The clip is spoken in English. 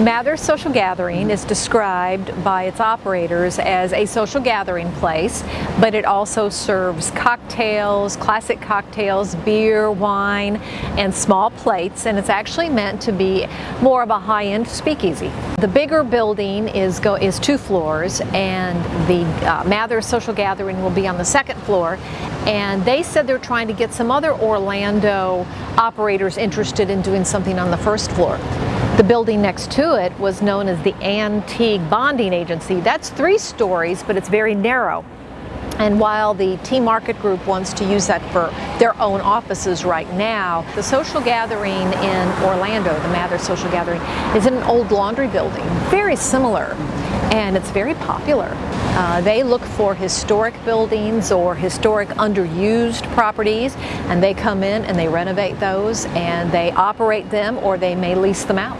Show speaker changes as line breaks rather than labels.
Mather's Social Gathering is described by its operators as a social gathering place, but it also serves cocktails, classic cocktails, beer, wine, and small plates, and it's actually meant to be more of a high-end speakeasy. The bigger building is, go, is two floors, and the uh, Mather's Social Gathering will be on the second floor, and they said they're trying to get some other Orlando operators interested in doing something on the first floor. The building next to it was known as the Antique Bonding Agency. That's three stories, but it's very narrow. And while the T Market Group wants to use that for their own offices right now, the social gathering in Orlando, the Mather Social Gathering, is in an old laundry building, very similar, and it's very popular. Uh, they look for historic buildings or historic underused properties, and they come in and they renovate those and they operate them or they may lease them out.